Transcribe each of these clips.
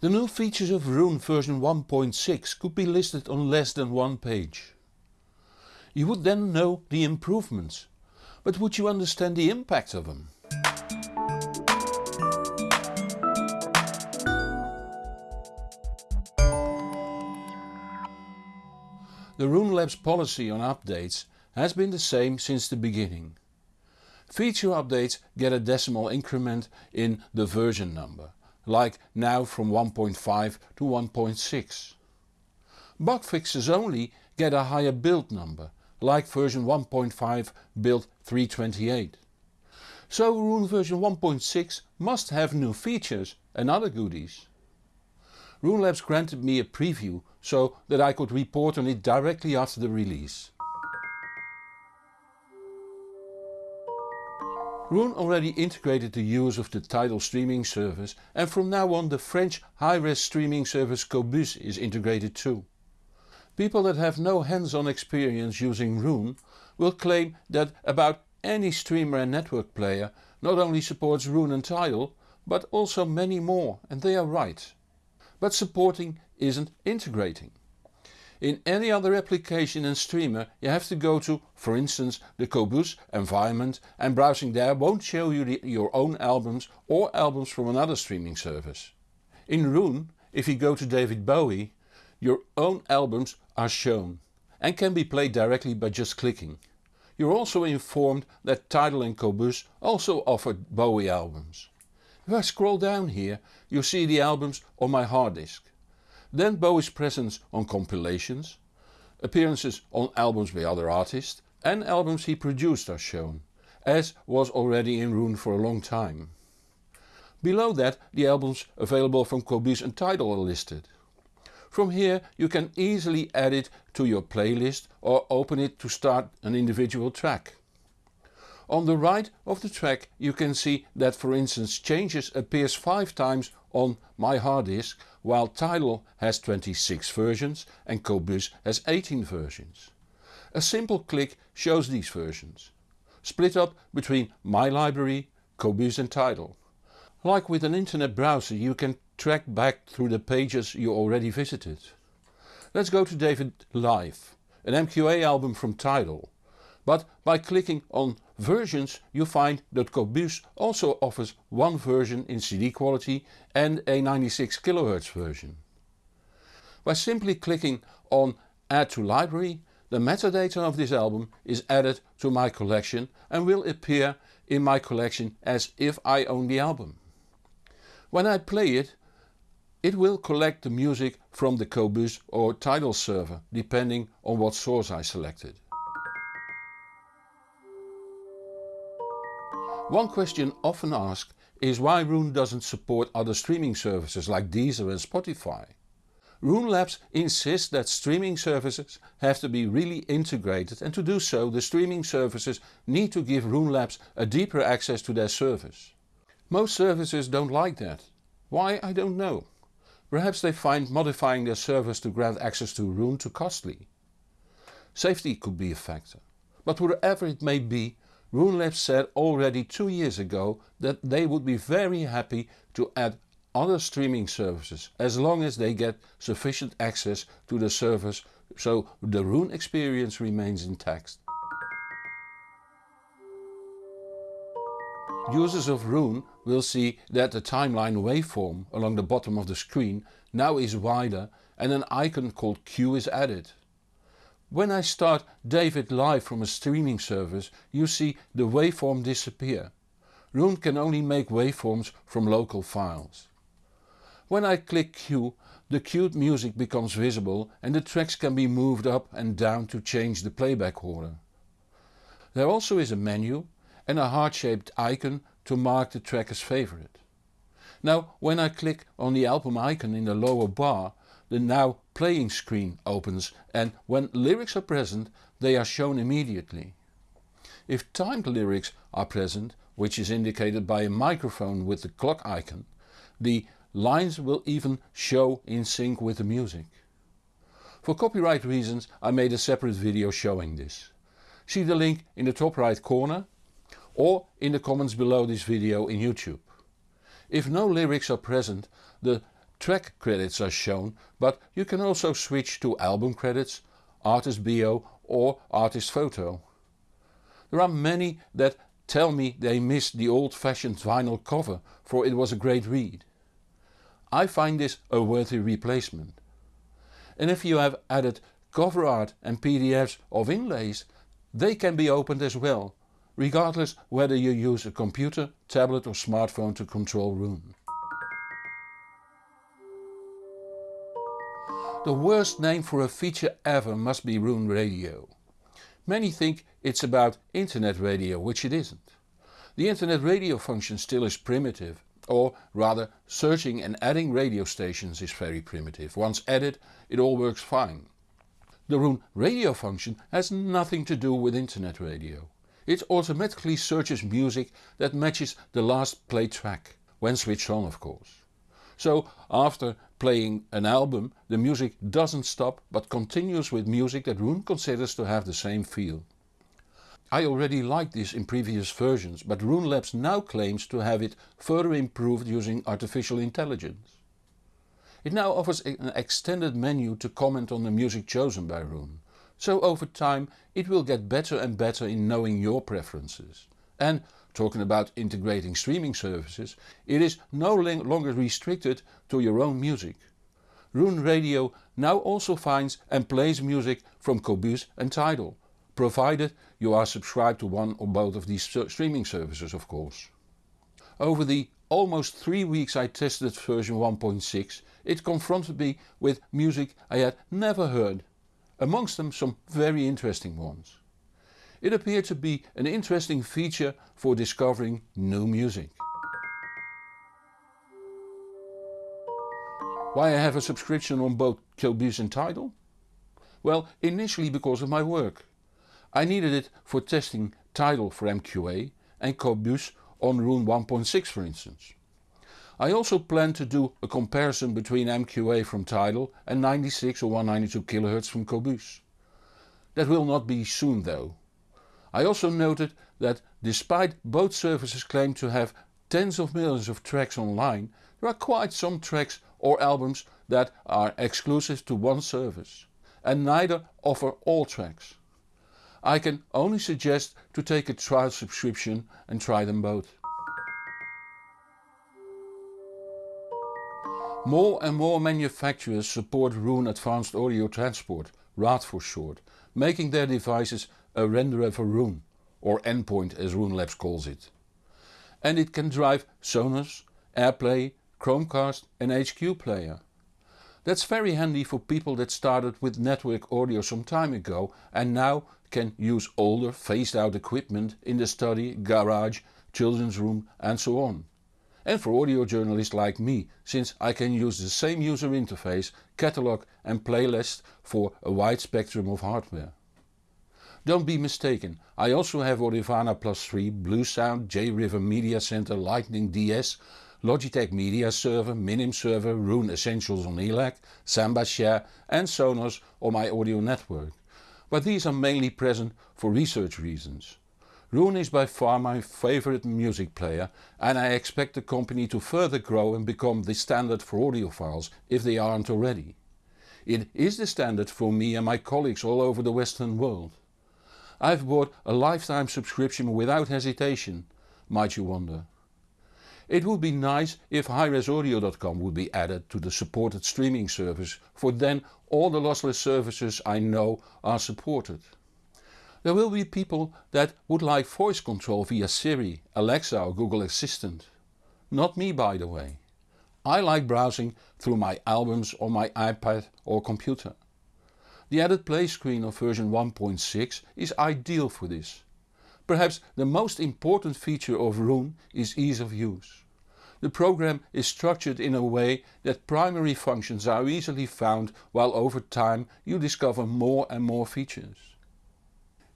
The new features of Roon version 1.6 could be listed on less than one page. You would then know the improvements, but would you understand the impact of them? The Roon Labs policy on updates has been the same since the beginning. Feature updates get a decimal increment in the version number, like now from 1.5 to 1.6. Bug fixes only get a higher build number, like version 1.5 build 328. So Roon version 1.6 must have new features and other goodies. Roon Labs granted me a preview so that I could report on it directly after the release. Roon already integrated the use of the Tidal streaming service and from now on the French high-res streaming service Qobuz is integrated too. People that have no hands-on experience using Roon will claim that about any streamer and network player not only supports Roon and Tidal but also many more and they are right but supporting isn't integrating. In any other application and streamer you have to go to for instance the Qobuz environment and browsing there won't show you the, your own albums or albums from another streaming service. In Roon if you go to David Bowie your own albums are shown and can be played directly by just clicking. You're also informed that Tidal and Qobuz also offer Bowie albums. If I scroll down here you see the albums on my hard disk. Then Bowie's presence on compilations, appearances on albums by other artists and albums he produced are shown, as was already in Roon for a long time. Below that the albums available from Qobuz and Tidal are listed. From here you can easily add it to your playlist or open it to start an individual track. On the right of the track you can see that for instance Changes appears 5 times on my hard disk while Tidal has 26 versions and Qobuz has 18 versions. A simple click shows these versions, split up between my library, Qobuz and Tidal. Like with an internet browser you can track back through the pages you already visited. Let's go to David Live, an MQA album from Tidal. But by clicking on versions you find that Qobuz also offers one version in CD quality and a 96 kHz version. By simply clicking on add to library the metadata of this album is added to my collection and will appear in my collection as if I own the album. When I play it, it will collect the music from the Qobuz or Tidal server depending on what source I selected. One question often asked is why Roon doesn't support other streaming services like Deezer and Spotify. Roon Labs insists that streaming services have to be really integrated and to do so the streaming services need to give Roon Labs a deeper access to their service. Most services don't like that. Why I don't know. Perhaps they find modifying their service to grant access to Roon too costly. Safety could be a factor. But whatever it may be Roon Labs said already two years ago that they would be very happy to add other streaming services as long as they get sufficient access to the servers so the Roon experience remains intact. Users of Roon will see that the timeline waveform along the bottom of the screen now is wider and an icon called Queue is added. When I start David live from a streaming service you see the waveform disappear. Roon can only make waveforms from local files. When I click cue the queued music becomes visible and the tracks can be moved up and down to change the playback order. There also is a menu and a heart shaped icon to mark the track as favorite. Now when I click on the album icon in the lower bar the now playing screen opens and when lyrics are present they are shown immediately. If timed lyrics are present, which is indicated by a microphone with the clock icon, the lines will even show in sync with the music. For copyright reasons I made a separate video showing this. See the link in the top right corner or in the comments below this video in YouTube. If no lyrics are present, the track credits are shown but you can also switch to album credits, artist bio or artist photo. There are many that tell me they miss the old fashioned vinyl cover for it was a great read. I find this a worthy replacement. And if you have added cover art and PDFs of inlays, they can be opened as well, regardless whether you use a computer, tablet or smartphone to control Roon. The worst name for a feature ever must be Roon Radio. Many think it's about internet radio, which it isn't. The internet radio function still is primitive or rather searching and adding radio stations is very primitive. Once added it all works fine. The Roon radio function has nothing to do with internet radio. It automatically searches music that matches the last played track, when switched on of course. So after playing an album the music doesn't stop but continues with music that Roon considers to have the same feel. I already liked this in previous versions but Roon Labs now claims to have it further improved using artificial intelligence. It now offers an extended menu to comment on the music chosen by Roon, so over time it will get better and better in knowing your preferences. And talking about integrating streaming services, it is no longer restricted to your own music. Roon Radio now also finds and plays music from Qobuz and Tidal, provided you are subscribed to one or both of these streaming services of course. Over the almost 3 weeks I tested version 1.6 it confronted me with music I had never heard, amongst them some very interesting ones. It appeared to be an interesting feature for discovering new music. Why I have a subscription on both Qobuz and Tidal? Well initially because of my work. I needed it for testing Tidal for MQA and Qobuz on Roon 1.6 for instance. I also plan to do a comparison between MQA from Tidal and 96 or 192 kHz from Qobuz. That will not be soon though. I also noted that despite both services claim to have tens of millions of tracks online, there are quite some tracks or albums that are exclusive to one service and neither offer all tracks. I can only suggest to take a trial subscription and try them both. More and more manufacturers support Roon Advanced Audio Transport, RAAT for short, making their devices a renderer for Roon, or endpoint as Roon Labs calls it. And it can drive Sonos, AirPlay, Chromecast and HQ Player. That's very handy for people that started with network audio some time ago and now can use older phased out equipment in the study, garage, children's room and so on. And for audio journalists like me, since I can use the same user interface, catalog and playlist for a wide spectrum of hardware. Don't be mistaken, I also have Audirvana Plus 3, Bluesound, J-River Media Center, Lightning DS, Logitech Media Server, Minim Server, Roon Essentials on ELAC, Samba Share and Sonos on my audio network. But these are mainly present for research reasons. Roon is by far my favorite music player and I expect the company to further grow and become the standard for audiophiles if they aren't already. It is the standard for me and my colleagues all over the western world. I've bought a lifetime subscription without hesitation, might you wonder. It would be nice if highresaudio.com would be added to the supported streaming service for then all the lossless services I know are supported. There will be people that would like voice control via Siri, Alexa or Google Assistant. Not me by the way. I like browsing through my albums on my iPad or computer. The added play screen of version 1.6 is ideal for this. Perhaps the most important feature of Roon is ease of use. The program is structured in a way that primary functions are easily found while over time you discover more and more features.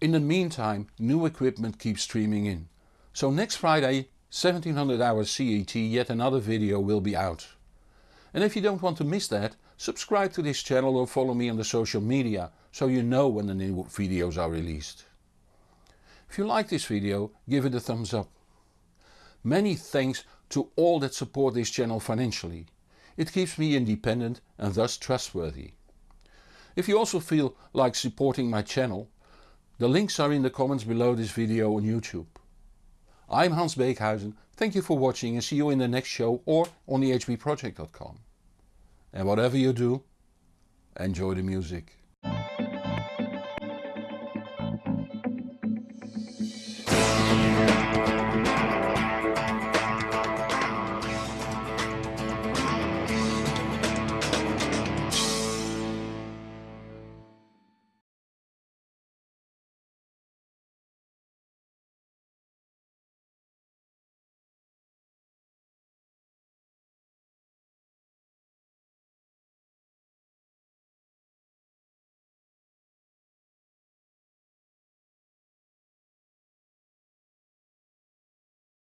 In the meantime new equipment keeps streaming in, so next Friday 1700 hours CET yet another video will be out. And if you don't want to miss that, subscribe to this channel or follow me on the social media so you know when the new videos are released. If you like this video give it a thumbs up. Many thanks to all that support this channel financially. It keeps me independent and thus trustworthy. If you also feel like supporting my channel, the links are in the comments below this video on YouTube. I'm Hans Beekhuizen, thank you for watching and see you in the next show or on thehbproject.com. And whatever you do, enjoy the music.